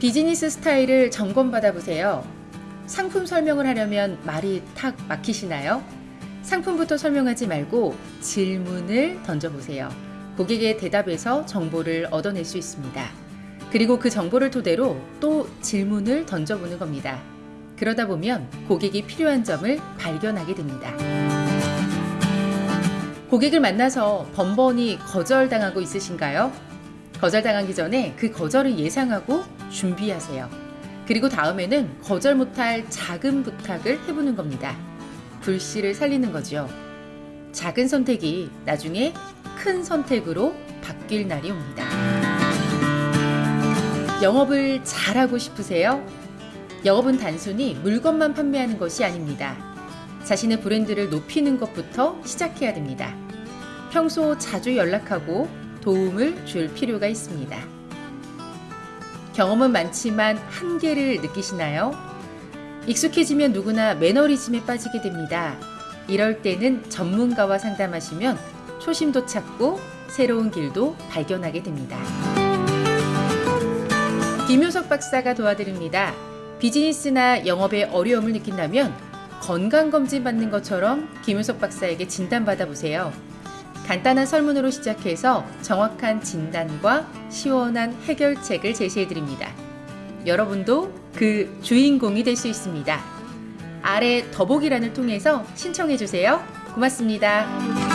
비즈니스 스타일을 점검받아 보세요. 상품 설명을 하려면 말이 탁 막히시나요? 상품부터 설명하지 말고 질문을 던져보세요. 고객의 대답에서 정보를 얻어낼 수 있습니다. 그리고 그 정보를 토대로 또 질문을 던져보는 겁니다. 그러다 보면 고객이 필요한 점을 발견하게 됩니다. 고객을 만나서 번번이 거절당하고 있으신가요? 거절당하기 전에 그 거절을 예상하고 준비하세요. 그리고 다음에는 거절 못할 작은 부탁을 해보는 겁니다. 불씨를 살리는 거죠. 작은 선택이 나중에 큰 선택으로 바뀔 날이 옵니다. 영업을 잘하고 싶으세요? 영업은 단순히 물건만 판매하는 것이 아닙니다. 자신의 브랜드를 높이는 것부터 시작해야 됩니다. 평소 자주 연락하고 도움을 줄 필요가 있습니다. 경험은 많지만 한계를 느끼시나요? 익숙해지면 누구나 매너리즘에 빠지게 됩니다. 이럴 때는 전문가와 상담하시면 초심도 찾고 새로운 길도 발견하게 됩니다. 김효석 박사가 도와드립니다. 비즈니스나 영업에 어려움을 느낀다면 건강검진 받는 것처럼 김효석 박사에게 진단받아 보세요. 간단한 설문으로 시작해서 정확한 진단과 시원한 해결책을 제시해 드립니다. 여러분도 그 주인공이 될 수 있습니다. 아래 더보기란을 통해서 신청해 주세요. 고맙습니다.